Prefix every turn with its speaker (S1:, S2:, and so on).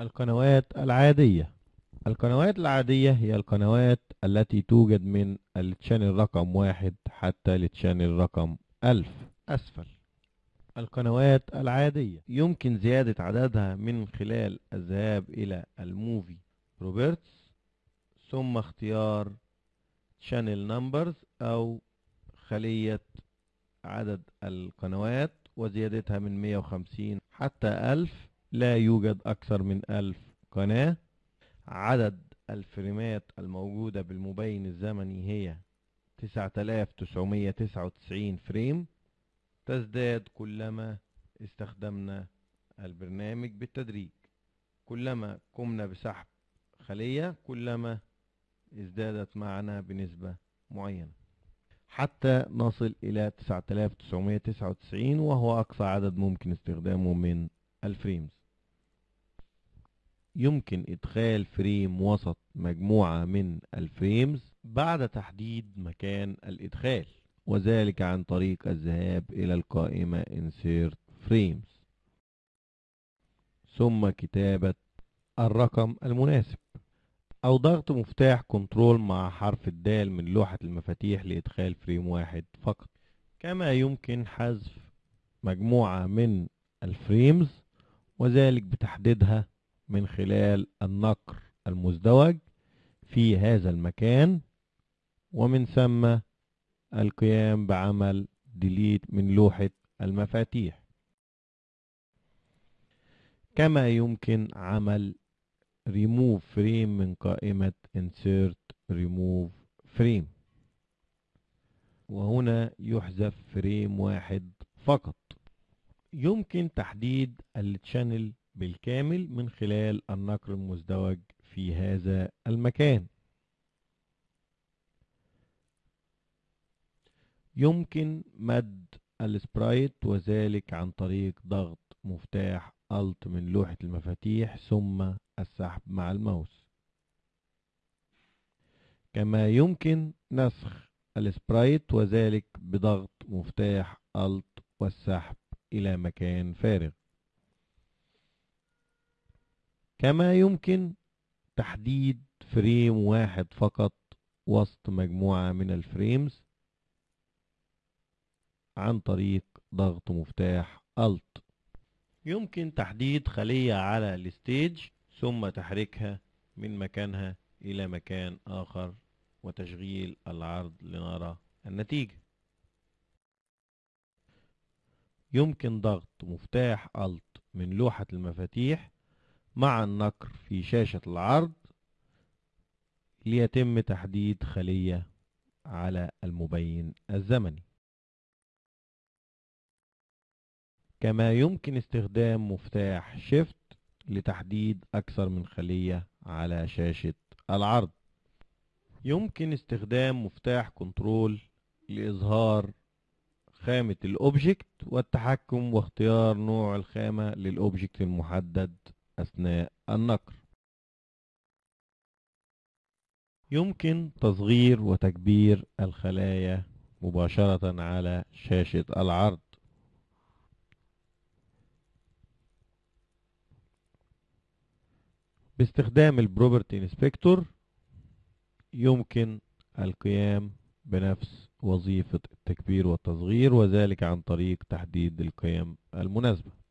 S1: القنوات العادية. القنوات العادية هي القنوات التي توجد من ال channel رقم واحد حتى ال channel رقم ألف. أسفل. القنوات العادية. يمكن زيادة عددها من خلال الذهاب إلى ال movie properties ثم اختيار channel numbers أو خلية عدد القنوات وزيادتها من 150 حتى 1000 لا يوجد أكثر من 1000 قناة. عدد الفريمات الموجودة بالمبين الزمني هي 9999 فريم. تزداد كلما استخدمنا البرنامج بالتدريج. كلما قمنا بسحب خلية كلما ازدادت معنا بنسبة معينة. حتى نصل إلى 9999 وهو أقصى عدد ممكن استخدامه من ال frames. يمكن إدخال frame وسط مجموعة من ال frames بعد تحديد مكان الإدخال وذلك عن طريق الذهاب إلى القائمة Insert Frames. ثم كتابة الرقم المناسب. أو ضغط مفتاح Control مع حرف الدال من لوحة المفاتيح لإدخال frame واحد فقط. كما يمكن حذف مجموعة من ال frames وذلك بتحديدها من خلال النقر المزدوج في هذا المكان ومن ثم القيام بعمل delete من لوحة المفاتيح. كما يمكن عمل remove frame من قائمة insert remove frame. وهنا يحذف frame واحد فقط. يمكن تحديد ال channel بالكامل من خلال النقر المزدوج في هذا المكان. يمكن مد ال sprite وذلك عن طريق ضغط مفتاح Alt من لوحة المفاتيح ثم السحب مع الماوس. كما يمكن نسخ ال sprite وذلك بضغط مفتاح Alt والسحب إلى مكان فارغ. كما يمكن تحديد frame واحد فقط وسط مجموعة من ال frames عن طريق ضغط مفتاح Alt. يمكن تحديد خلية على الستيج ثم تحريكها من مكانها إلى مكان آخر وتشغيل العرض لنرى النتيجة. يمكن ضغط مفتاح Alt من لوحة المفاتيح مع النقر في شاشة العرض ليتم تحديد خلية على المبين الزمني. كما يمكن استخدام مفتاح Shift لتحديد أكثر من خلية على شاشة العرض. يمكن استخدام مفتاح Control لإظهار خامة ال object والتحكم واختيار نوع الخامة لل object المحدد أثناء النقر. يمكن تصغير وتكبير الخلايا مباشرة على شاشة العرض. باستخدام ال property inspector يمكن القيام بنفس وظيفة التكبير والتصغير وذلك عن طريق تحديد القيم المناسبة.